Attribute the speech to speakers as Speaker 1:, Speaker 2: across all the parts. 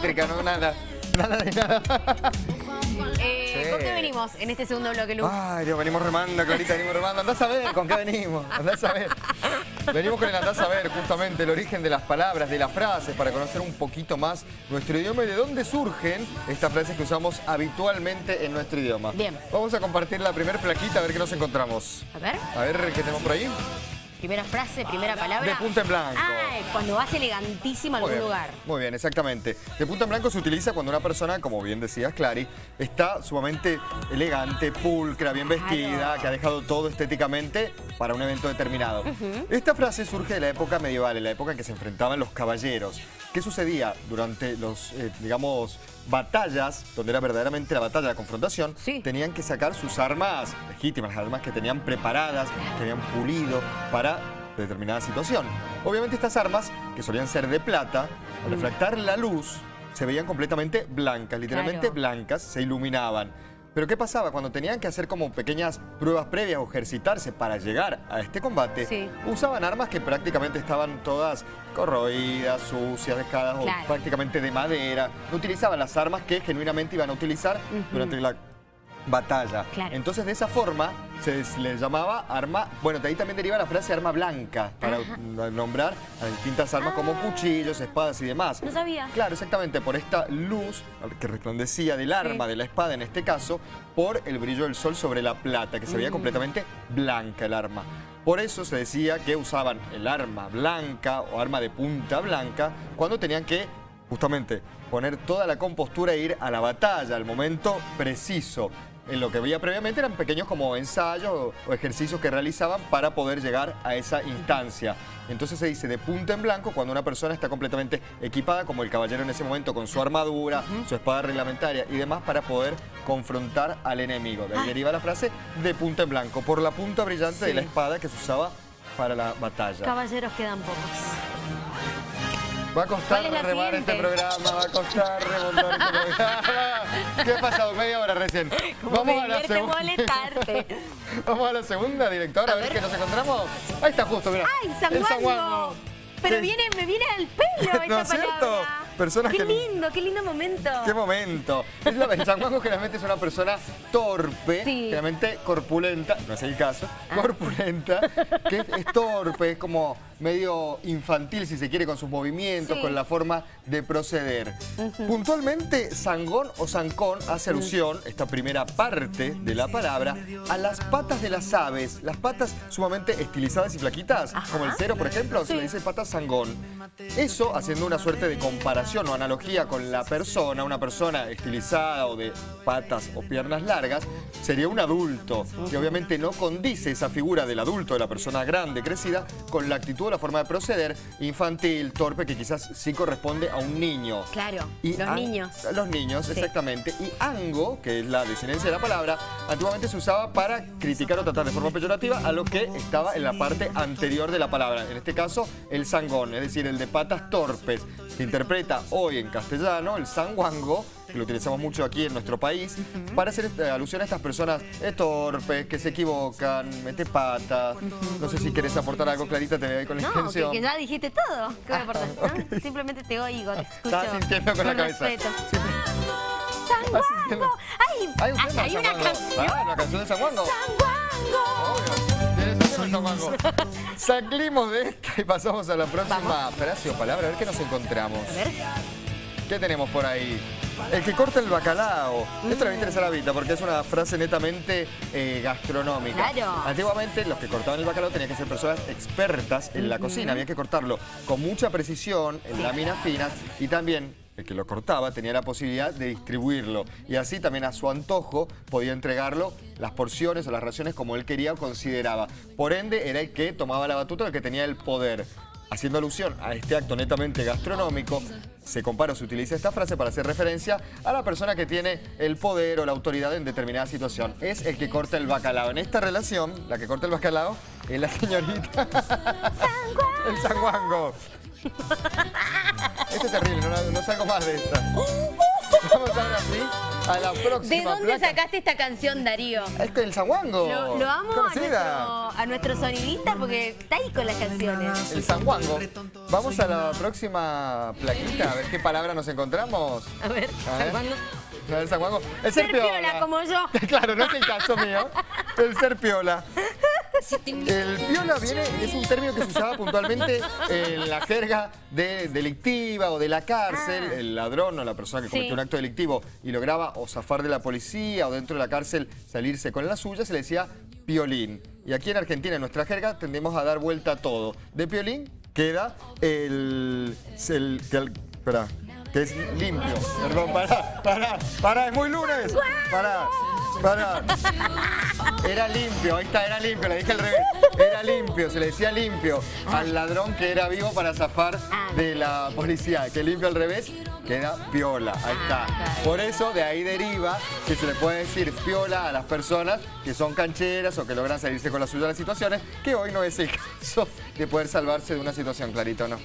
Speaker 1: eléctrica, no nada. Nada de nada.
Speaker 2: Eh,
Speaker 1: Sí.
Speaker 2: ¿Con qué venimos en este segundo bloque, Lu?
Speaker 1: Ay, Dios, venimos remando, Clarita, venimos remando. Andás a ver con qué venimos, andás a ver. Venimos con el andás a ver, justamente, el origen de las palabras, de las frases, para conocer un poquito más nuestro idioma y de dónde surgen estas frases que usamos habitualmente en nuestro idioma.
Speaker 2: Bien.
Speaker 1: Vamos a compartir la primera plaquita a ver qué nos encontramos.
Speaker 2: A ver,
Speaker 1: A ver qué tenemos por ahí.
Speaker 2: Primera frase, primera palabra.
Speaker 1: De punta en blanco.
Speaker 2: Ah, cuando vas elegantísimo a algún
Speaker 1: bien,
Speaker 2: lugar.
Speaker 1: Muy bien, exactamente. De punta en blanco se utiliza cuando una persona, como bien decías, Clary, está sumamente elegante, pulcra, bien vestida,
Speaker 2: Claro.
Speaker 1: que ha dejado todo estéticamente para un evento determinado. Esta frase surge de la época medieval, en la época en que se enfrentaban los caballeros. ¿Qué sucedía durante los, eh, digamos, batallas, donde era verdaderamente la batalla, la confrontación?
Speaker 2: Sí.
Speaker 1: Tenían que sacar sus armas legítimas, las armas que tenían preparadas, que habían pulido para determinada situación. Obviamente estas armas, que solían ser de plata, al refractar la luz, se veían completamente blancas, literalmente
Speaker 2: Claro.
Speaker 1: blancas, se iluminaban. Pero ¿qué pasaba? Cuando tenían que hacer como pequeñas pruebas previas o ejercitarse para llegar a este combate,
Speaker 2: Sí.
Speaker 1: usaban armas que prácticamente estaban todas corroídas, sucias, dejadas
Speaker 2: Claro.
Speaker 1: o prácticamente de madera. No utilizaban las armas que genuinamente iban a utilizar durante la batalla.
Speaker 2: Claro.
Speaker 1: Entonces de esa forma se les- le llamaba arma, bueno, de ahí también deriva la frase arma blanca, para
Speaker 2: Ajá.
Speaker 1: nombrar a distintas armas como
Speaker 2: Ah.
Speaker 1: cuchillos, espadas y demás.
Speaker 2: No sabía.
Speaker 1: Claro, exactamente, por esta luz que resplandecía del arma,
Speaker 2: Sí.
Speaker 1: de la espada en este caso, por el brillo del sol sobre la plata, que se veía
Speaker 2: Mm.
Speaker 1: completamente blanca el arma. Por eso se decía que usaban el arma blanca o arma de punta blanca cuando tenían que justamente poner toda la compostura e ir a la batalla, al momento preciso. En lo que había previamente eran pequeños como ensayos o, o ejercicios que realizaban para poder llegar a esa instancia. Entonces se dice de punta en blanco cuando una persona está completamente equipada, como el caballero en ese momento, con su armadura, su espada reglamentaria y demás para poder confrontar al enemigo. De ahí
Speaker 2: Ah.
Speaker 1: deriva la frase de punta en blanco, por la punta brillante de la espada que se usaba para la batalla.
Speaker 2: Caballeros quedan pocos.
Speaker 1: Va a costar
Speaker 2: ¿Cuál es
Speaker 1: este programa, va a costar remontar este programa. ¿Qué ha pasado? Media hora recién.
Speaker 2: Como
Speaker 1: a la. Vamos a la segunda, directora, a,
Speaker 2: A
Speaker 1: ver
Speaker 2: ver.
Speaker 1: qué nos encontramos. Ahí está justo, mira.
Speaker 2: ¡Ay, San
Speaker 1: El
Speaker 2: Juango! Pero
Speaker 1: Sí.
Speaker 2: viene, me viene al pelo esta
Speaker 1: ¿No es cierto? Personas
Speaker 2: qué
Speaker 1: que-
Speaker 2: lindo, qué lindo momento.
Speaker 1: ¡Qué momento! Es la, San Juanjo generalmente es una persona torpe,
Speaker 2: Sí.
Speaker 1: generalmente corpulenta, no es el caso,
Speaker 2: Ah.
Speaker 1: corpulenta, que es, es torpe, es como medio infantil, si se quiere, con sus movimientos,
Speaker 2: Sí.
Speaker 1: con la forma de proceder. Puntualmente, sangón o zancón hace alusión, esta primera parte de la palabra, a las patas de las aves, las patas sumamente estilizadas y flaquitas,
Speaker 2: Ajá.
Speaker 1: como el cero, por ejemplo, se
Speaker 2: Sí.
Speaker 1: le dice pata zangón. Eso haciendo una suerte de comparación o analogía con la persona, una persona estilizada o de patas o piernas largas, sería un adulto. Y obviamente no condice esa figura del adulto, de la persona grande, crecida, con la actitud la forma de proceder infantil, torpe, que quizás sí corresponde a un niño.
Speaker 2: Claro,
Speaker 1: Y
Speaker 2: los niños.
Speaker 1: Los niños,
Speaker 2: Sí.
Speaker 1: exactamente. Y ango, que es la desinencia de la palabra, antiguamente se usaba para criticar o tratar de forma peyorativa a lo que estaba en la parte anterior de la palabra. En este caso, el sangón, es decir, el de patas torpes. Se interpreta hoy en castellano el sanguango, que lo utilizamos mucho aquí en nuestro país, para hacer eh, alusión a estas personas torpes, que se equivocan, mete patas. No sé si querés aportar algo, Clarita, te veo ahí con la
Speaker 2: No, que,
Speaker 1: extensión.
Speaker 2: que ya dijiste todo. ¿Qué importa? ¿no? Simplemente te oigo, te escucho.
Speaker 1: Estaba sintiendo con la cabeza.
Speaker 2: respeto.
Speaker 1: Sí.
Speaker 2: ¡San
Speaker 1: Estás sintiendo-
Speaker 2: Juango! ¡Ay!
Speaker 1: Hay un
Speaker 2: ay,
Speaker 1: tema
Speaker 2: hay
Speaker 1: de
Speaker 2: una canción.
Speaker 1: Ah, la canción de San Juango.
Speaker 2: ¡San Juango!
Speaker 1: Obvio. Tienes un tema de esta y pasamos a la próxima frase o palabra. A ver qué nos encontramos.
Speaker 2: A ver.
Speaker 1: ¿Qué tenemos por ahí? El que corta el bacalao. Esto le va a interesar a Vita porque es una frase netamente eh, gastronómica.
Speaker 2: Claro.
Speaker 1: Antiguamente los que cortaban el bacalao tenían que ser personas expertas en la cocina. Había que cortarlo con mucha precisión, en láminas finas y también el que lo cortaba tenía la posibilidad de distribuirlo. Y así también a su antojo podía entregarlo las porciones o las raciones como él quería o consideraba. Por ende era el que tomaba la batuta, el que tenía el poder. Haciendo alusión a este acto netamente gastronómico, se compara o se utiliza esta frase para hacer referencia a la persona que tiene el poder o la autoridad en determinada situación. Es el que corta el bacalao. En esta relación, la que corta el bacalao es la señorita... el sanguango. Este es terrible, no, no salgo más de esta. Vamos ahora sí a la próxima
Speaker 2: ¿De dónde
Speaker 1: placa.
Speaker 2: sacaste esta canción, Darío?
Speaker 1: Es que el sanguango.
Speaker 2: Lo, lo amo a nuestro, a nuestro sonidista porque está ahí con las canciones.
Speaker 1: El sanguango. Vamos a la próxima plaquita, a ver qué palabra nos encontramos.
Speaker 2: A ver,
Speaker 1: A ver.
Speaker 2: ¿cuándo?
Speaker 1: A ver. El
Speaker 2: Ser
Speaker 1: ser piola.
Speaker 2: piola como yo.
Speaker 1: Claro, no es el caso mío. El ser piola. El piola viene, es un término que se usaba puntualmente en la jerga de delictiva o de la cárcel.
Speaker 2: Ah.
Speaker 1: El ladrón o la persona que
Speaker 2: Sí.
Speaker 1: cometió un acto delictivo y lograba o zafar de la policía o dentro de la cárcel salirse con la suya, se le decía piolín. Y aquí en Argentina, en nuestra jerga, tendemos a dar vuelta a todo. De piolín queda el... el, el espera, que es limpio. Perdón, pará, pará, pará, es muy lunes. Pará, Era limpio, ahí está, era limpio, le dije al revés. Era limpio, se le decía limpio al ladrón que era vivo para zafar de la policía. Que limpio al revés queda piola, ahí está. Por eso de ahí deriva que se le puede decir piola a las personas que son cancheras o que logran salirse con la suya de las situaciones, que hoy no es el caso de poder salvarse de una situación, clarito, ¿no?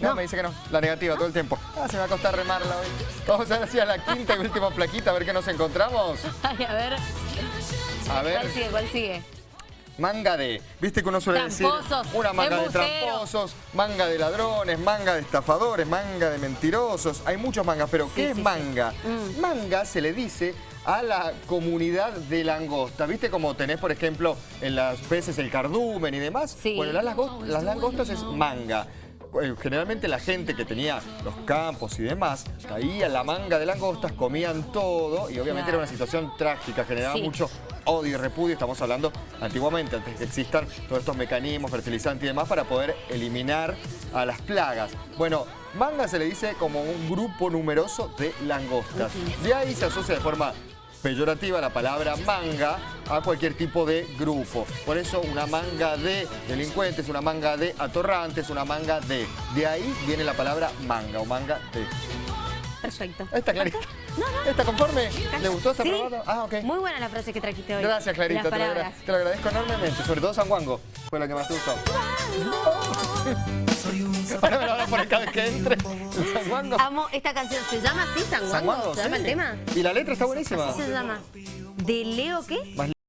Speaker 1: No, me dice que no. La negativa todo el tiempo. Ah, se me va a costar remarla hoy. Vamos a ver si a la quinta y última plaquita, a ver qué nos encontramos.
Speaker 2: Ay, a ver,
Speaker 1: A ver,
Speaker 2: ¿cuál sigue? ¿Cuál sigue?
Speaker 1: manga de... ¿Viste que uno suele
Speaker 2: Tramposos,
Speaker 1: decir? Una manga de tramposos, manga de ladrones, manga de estafadores, manga de mentirosos. Hay muchos mangas, pero ¿qué
Speaker 2: Sí,
Speaker 1: es
Speaker 2: sí,
Speaker 1: manga?
Speaker 2: sí. Mm.
Speaker 1: Manga se le dice a la comunidad de langosta. ¿Viste como tenés, por ejemplo, en las peces el cardumen y demás?
Speaker 2: Sí.
Speaker 1: Bueno, las langostas es manga. Eh, Generalmente la gente que tenía los campos y demás, caía la manga de langostas, comían todo y obviamente era una situación trágica, generaba
Speaker 2: Sí.
Speaker 1: mucho odio y repudio. Estamos hablando antiguamente, antes de que existan todos estos mecanismos, fertilizantes y demás, para poder eliminar a las plagas. Bueno, manga se le dice como un grupo numeroso de langostas. De ahí se asocia de forma peyorativa la palabra manga a cualquier tipo de grupo. Por eso una manga de delincuentes, una manga de atorrantes, una manga de... De ahí viene la palabra manga o manga de.
Speaker 2: Perfecto.
Speaker 1: Está clarito.
Speaker 2: No, no.
Speaker 1: ¿Está conforme? ¿Le gustó? ¿Está
Speaker 2: Sí.
Speaker 1: aprobado? Ah, ok.
Speaker 2: Muy buena la frase que trajiste hoy.
Speaker 1: Gracias, Clarita. Te lo, te lo agradezco enormemente. Sobre todo San Juango. Fue la que más te gustó. Ahora me lo hablan por el cada vez que entre. El San Juango.
Speaker 2: Amo esta canción. ¿Se llama así, San
Speaker 1: San
Speaker 2: Juango?
Speaker 1: Juango,
Speaker 2: ¿Se llama
Speaker 1: sí.
Speaker 2: el tema?
Speaker 1: Y la letra está buenísima.
Speaker 2: ¿Qué se llama? ¿De Leo qué?
Speaker 1: Más